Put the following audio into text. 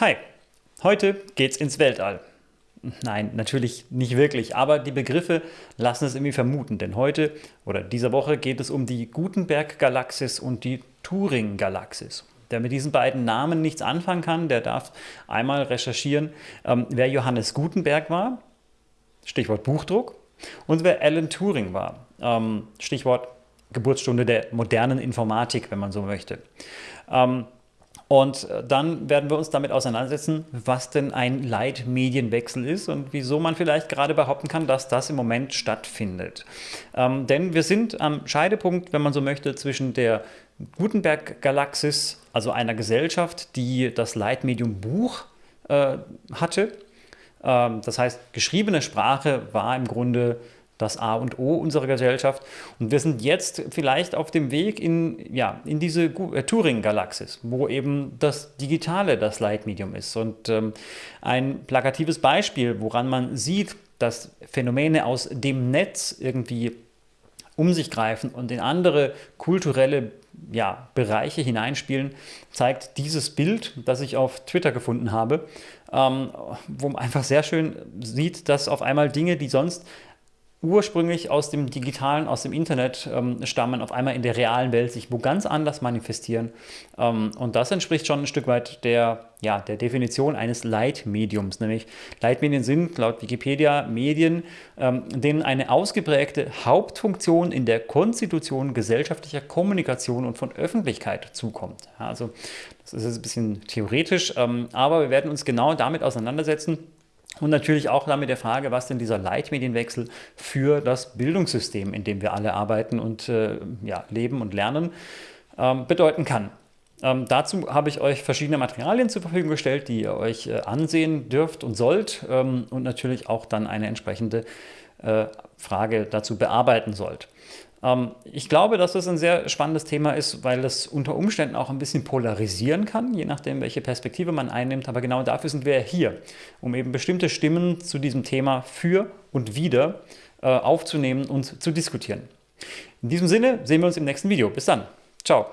Hi, heute geht's ins Weltall. Nein, natürlich nicht wirklich, aber die Begriffe lassen es irgendwie vermuten, denn heute oder dieser Woche geht es um die Gutenberg-Galaxis und die Turing-Galaxis. Wer mit diesen beiden Namen nichts anfangen kann, der darf einmal recherchieren, ähm, wer Johannes Gutenberg war, Stichwort Buchdruck, und wer Alan Turing war, ähm, Stichwort Geburtsstunde der modernen Informatik, wenn man so möchte. Ähm, und äh, dann werden wir uns damit auseinandersetzen, was denn ein Leitmedienwechsel ist und wieso man vielleicht gerade behaupten kann, dass das im Moment stattfindet. Ähm, denn wir sind am Scheidepunkt, wenn man so möchte, zwischen der Gutenberg-Galaxis, also einer Gesellschaft, die das Leitmedium Buch äh, hatte. Ähm, das heißt, geschriebene Sprache war im Grunde das A und O unserer Gesellschaft. Und wir sind jetzt vielleicht auf dem Weg in, ja, in diese äh, Turing-Galaxis, wo eben das Digitale das Leitmedium ist. Und ähm, ein plakatives Beispiel, woran man sieht, dass Phänomene aus dem Netz irgendwie um sich greifen und in andere kulturelle ja, Bereiche hineinspielen, zeigt dieses Bild, das ich auf Twitter gefunden habe, ähm, wo man einfach sehr schön sieht, dass auf einmal Dinge, die sonst ursprünglich aus dem Digitalen, aus dem Internet ähm, stammen, auf einmal in der realen Welt sich wo ganz anders manifestieren. Ähm, und das entspricht schon ein Stück weit der, ja, der Definition eines Leitmediums, nämlich Leitmedien sind laut Wikipedia Medien, ähm, denen eine ausgeprägte Hauptfunktion in der Konstitution gesellschaftlicher Kommunikation und von Öffentlichkeit zukommt. Ja, also das ist jetzt ein bisschen theoretisch, ähm, aber wir werden uns genau damit auseinandersetzen, und natürlich auch damit der Frage, was denn dieser Leitmedienwechsel für das Bildungssystem, in dem wir alle arbeiten und äh, ja, leben und lernen, ähm, bedeuten kann. Ähm, dazu habe ich euch verschiedene Materialien zur Verfügung gestellt, die ihr euch äh, ansehen dürft und sollt ähm, und natürlich auch dann eine entsprechende äh, Frage dazu bearbeiten sollt. Ähm, ich glaube, dass das ein sehr spannendes Thema ist, weil es unter Umständen auch ein bisschen polarisieren kann, je nachdem, welche Perspektive man einnimmt. Aber genau dafür sind wir hier, um eben bestimmte Stimmen zu diesem Thema für und wieder äh, aufzunehmen und zu diskutieren. In diesem Sinne sehen wir uns im nächsten Video. Bis dann. Ciao.